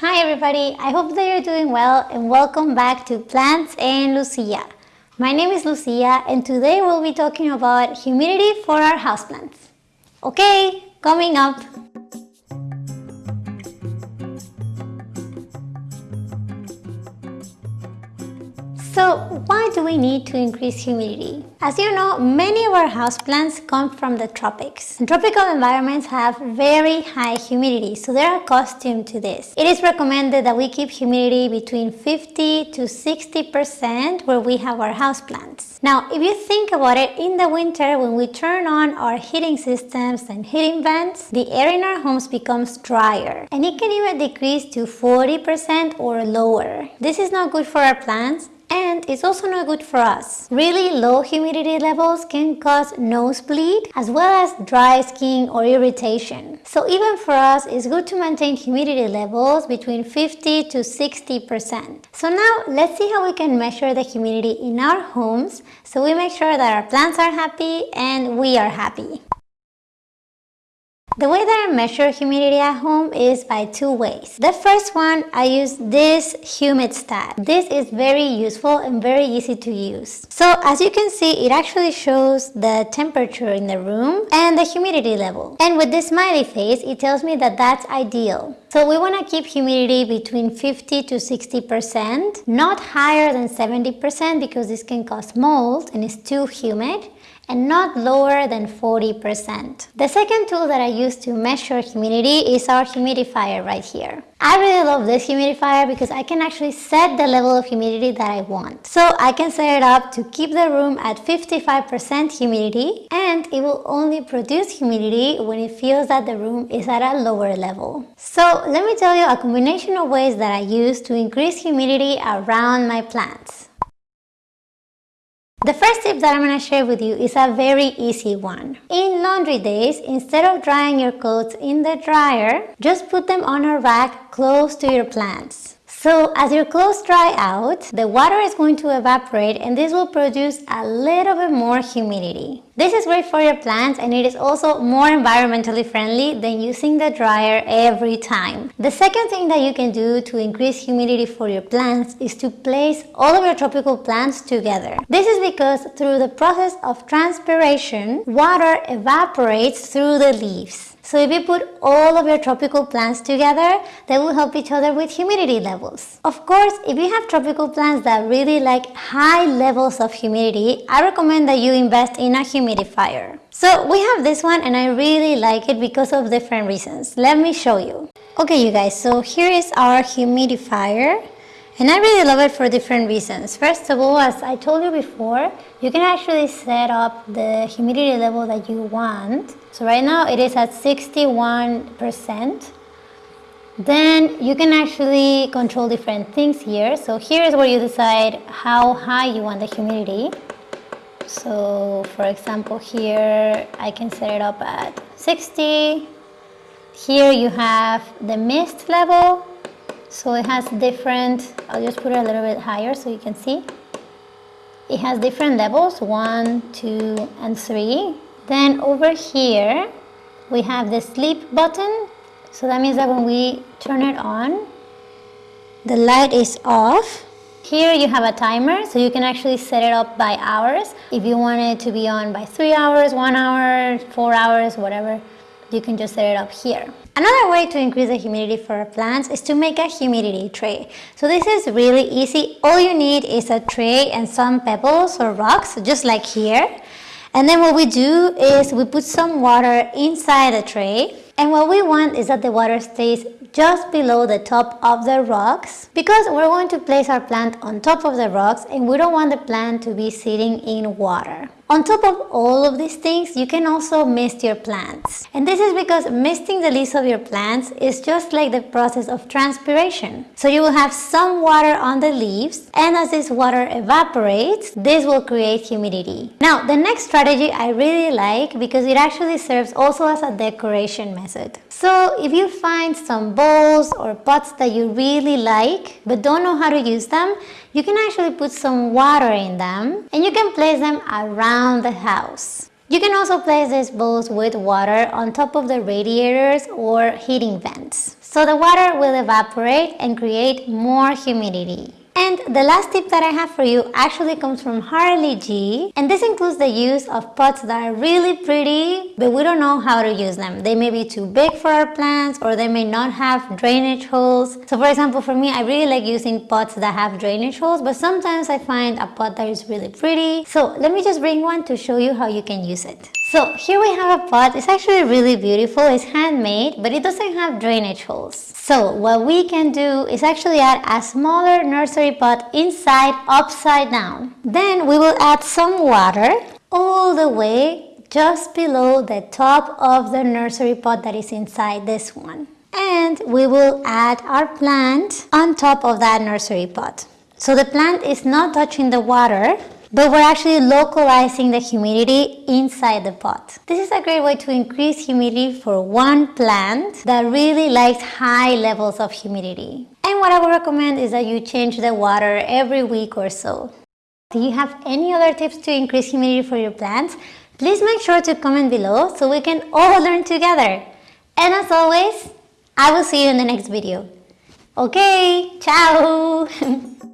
Hi everybody, I hope that you're doing well and welcome back to Plants and Lucia. My name is Lucia and today we'll be talking about humidity for our houseplants. Okay, coming up. So why do we need to increase humidity? As you know, many of our houseplants come from the tropics. Tropical environments have very high humidity, so they're accustomed to this. It is recommended that we keep humidity between 50 to 60% where we have our houseplants. Now, if you think about it, in the winter when we turn on our heating systems and heating vents, the air in our homes becomes drier and it can even decrease to 40% or lower. This is not good for our plants and it's also not good for us. Really low humidity levels can cause nosebleed as well as dry skin or irritation. So even for us, it's good to maintain humidity levels between 50 to 60%. So now let's see how we can measure the humidity in our homes so we make sure that our plants are happy and we are happy. The way that I measure humidity at home is by two ways. The first one, I use this humidistat. This is very useful and very easy to use. So as you can see, it actually shows the temperature in the room and the humidity level. And with this smiley face, it tells me that that's ideal. So we want to keep humidity between 50 to 60%, not higher than 70% because this can cause mold and it's too humid and not lower than 40%. The second tool that I use to measure humidity is our humidifier right here. I really love this humidifier because I can actually set the level of humidity that I want. So I can set it up to keep the room at 55% humidity and it will only produce humidity when it feels that the room is at a lower level. So let me tell you a combination of ways that I use to increase humidity around my plants. The first tip that I'm going to share with you is a very easy one. In laundry days, instead of drying your clothes in the dryer, just put them on a rack close to your plants. So as your clothes dry out, the water is going to evaporate and this will produce a little bit more humidity. This is great for your plants and it is also more environmentally friendly than using the dryer every time. The second thing that you can do to increase humidity for your plants is to place all of your tropical plants together. This is because through the process of transpiration, water evaporates through the leaves. So if you put all of your tropical plants together, they will help each other with humidity levels. Of course, if you have tropical plants that really like high levels of humidity, I recommend that you invest in a humidifier. So we have this one and I really like it because of different reasons. Let me show you. Okay you guys, so here is our humidifier. And I really love it for different reasons. First of all, as I told you before, you can actually set up the humidity level that you want. So right now it is at 61%. Then you can actually control different things here. So here is where you decide how high you want the humidity. So for example here I can set it up at 60. Here you have the mist level so it has different, I'll just put it a little bit higher so you can see. It has different levels, one, two, and three. Then over here, we have the sleep button. So that means that when we turn it on, the light is off. Here you have a timer, so you can actually set it up by hours. If you want it to be on by three hours, one hour, four hours, whatever, you can just set it up here. Another way to increase the humidity for our plants is to make a humidity tray. So this is really easy. All you need is a tray and some pebbles or rocks, just like here. And then what we do is we put some water inside the tray. And what we want is that the water stays just below the top of the rocks because we're going to place our plant on top of the rocks and we don't want the plant to be sitting in water. On top of all of these things, you can also mist your plants. And this is because misting the leaves of your plants is just like the process of transpiration. So you will have some water on the leaves and as this water evaporates, this will create humidity. Now, the next strategy I really like because it actually serves also as a decoration method. So if you find some bowls or pots that you really like but don't know how to use them, you can actually put some water in them and you can place them around the house. You can also place these bowls with water on top of the radiators or heating vents. So the water will evaporate and create more humidity. And the last tip that I have for you actually comes from Harli G. And this includes the use of pots that are really pretty, but we don't know how to use them. They may be too big for our plants or they may not have drainage holes. So for example, for me, I really like using pots that have drainage holes, but sometimes I find a pot that is really pretty. So let me just bring one to show you how you can use it. So here we have a pot. It's actually really beautiful. It's handmade, but it doesn't have drainage holes. So what we can do is actually add a smaller nursery pot inside upside down. Then we will add some water all the way just below the top of the nursery pot that is inside this one. And we will add our plant on top of that nursery pot. So the plant is not touching the water, but we're actually localizing the humidity inside the pot. This is a great way to increase humidity for one plant that really likes high levels of humidity. And what I would recommend is that you change the water every week or so. Do you have any other tips to increase humidity for your plants? Please make sure to comment below so we can all learn together. And as always, I will see you in the next video. Okay, ciao!